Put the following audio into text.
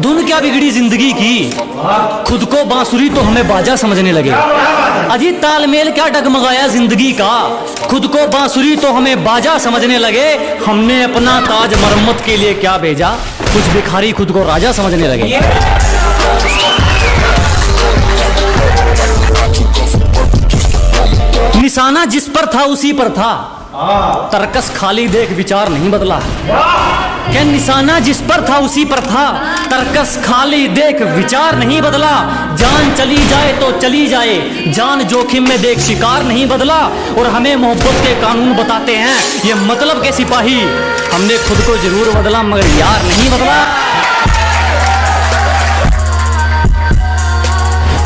धुन क्या बिगड़ी ज़िंदगी की? खुद को बांसुरी तो हमें बाजा समझने लगे। अजी तालमेल क्या डगमगाया ज़िंदगी का? खुद को बांसुरी तो हमें बाजा समझने लगे। हमने अपना ताज मरम्मत के लिए क्या भेजा? कुछ भिखारी खुद को राजा समझने लगे। निशाना जिस पर था, उसी पर था। तरकस खाली देख, विचार नहीं बदला। क्या निशाना जिस पर था, उसी पर था। तरकस खाली देख, विचार नहीं बदला। जान चली जाए तो चली जाए। जान जोखिम में देख, शिकार नहीं बदला। और हमें मोहब्बत के कानून बताते हैं, ये मतलब के सिपाही। हमने खुद को ज़रूर बदला, मगर यार नहीं बदला।